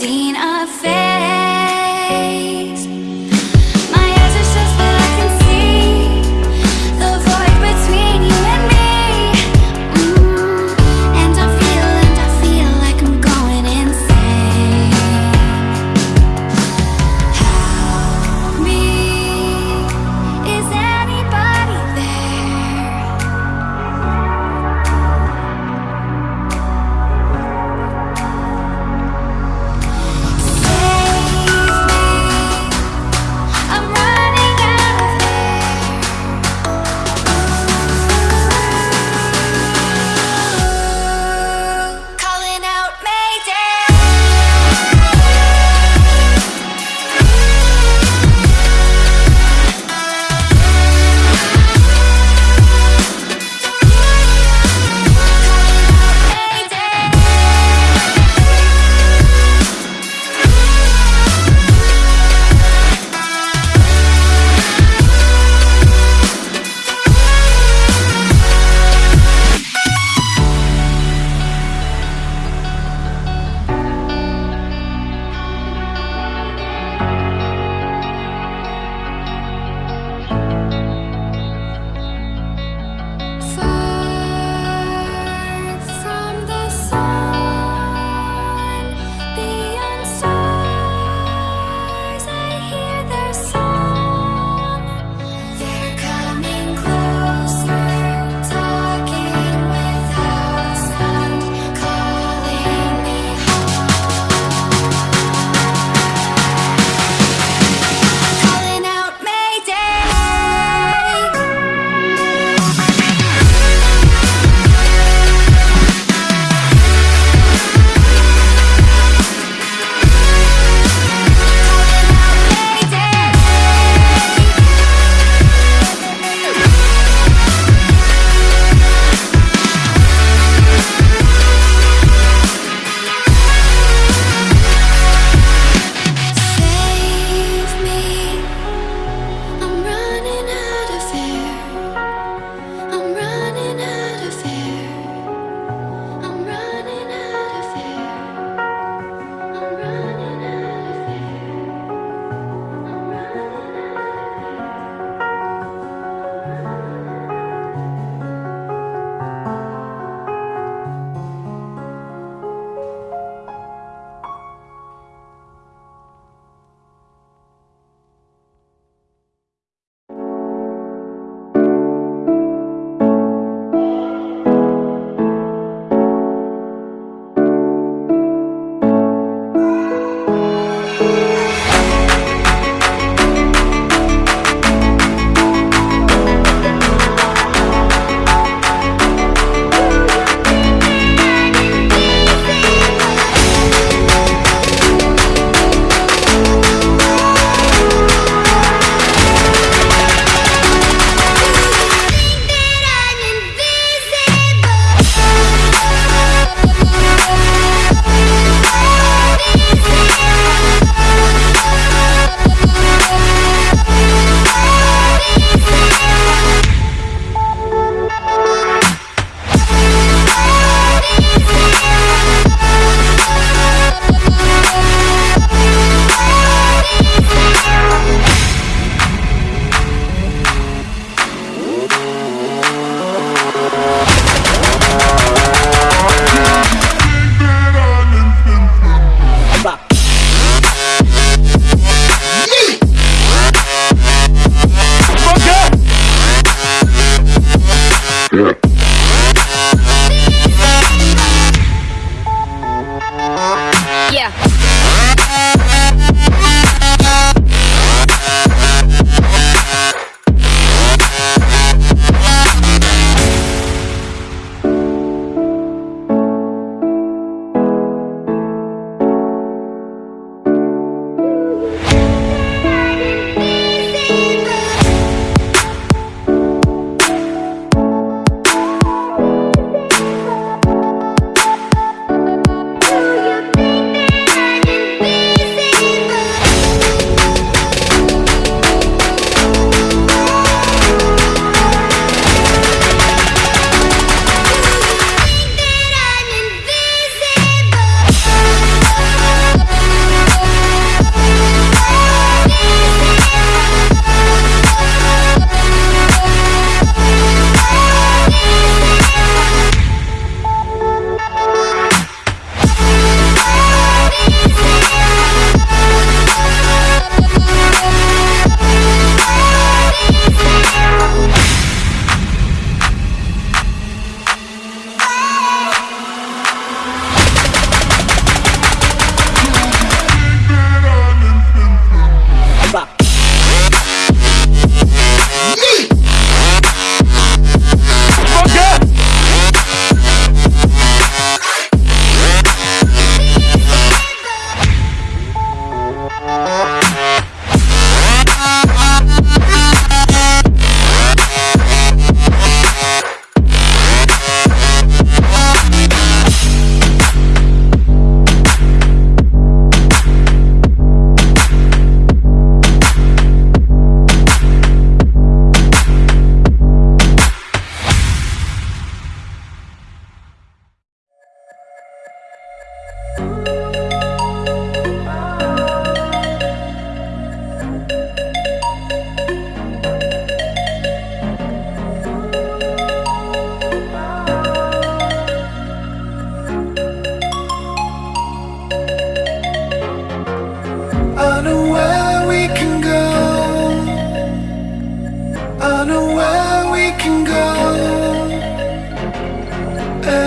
seen a face.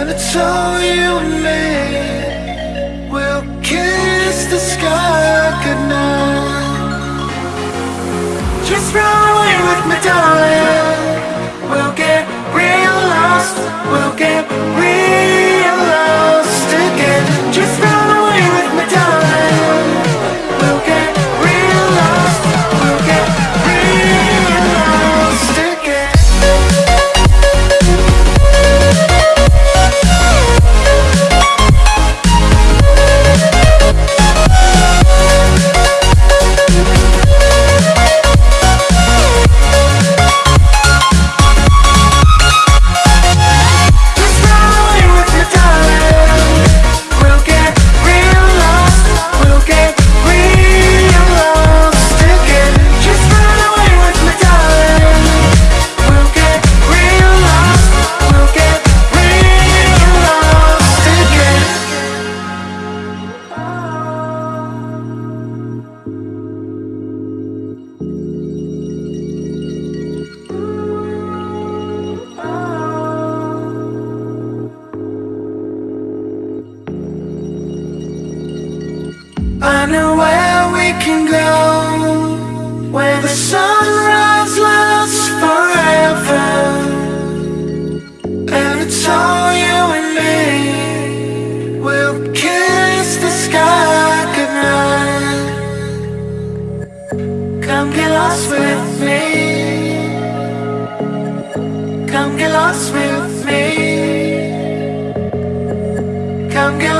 And it's all you and me We'll kiss the sky goodnight. Just run away with me, darling. We'll get real lost. We'll get real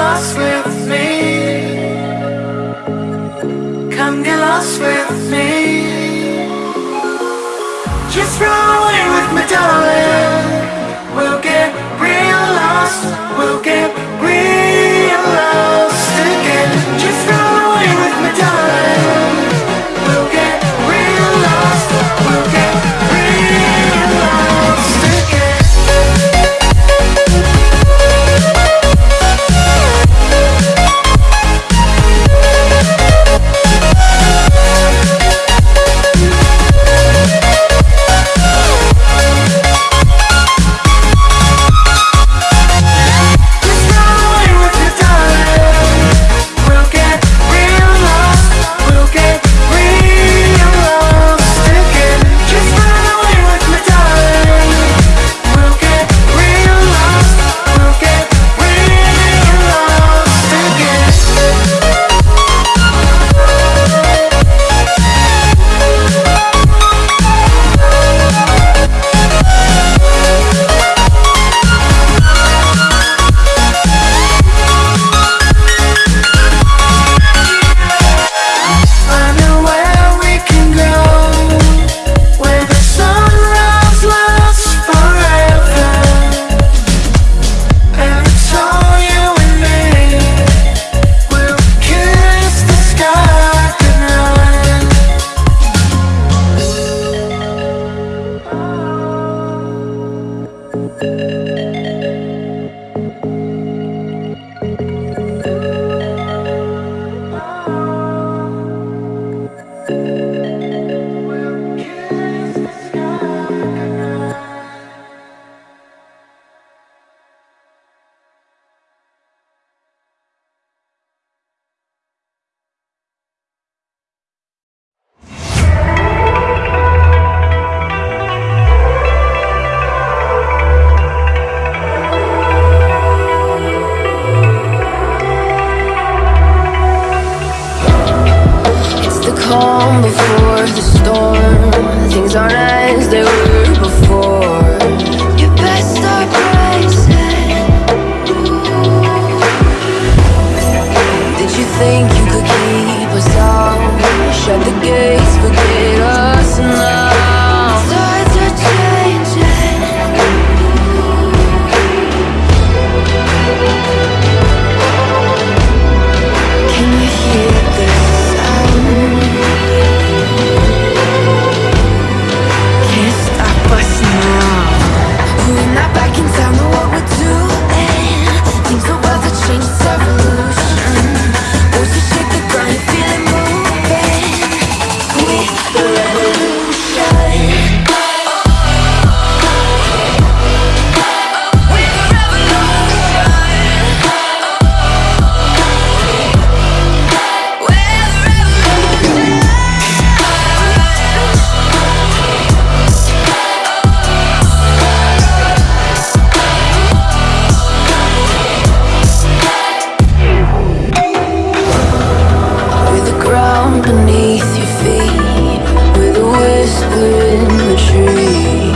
lost with Dream.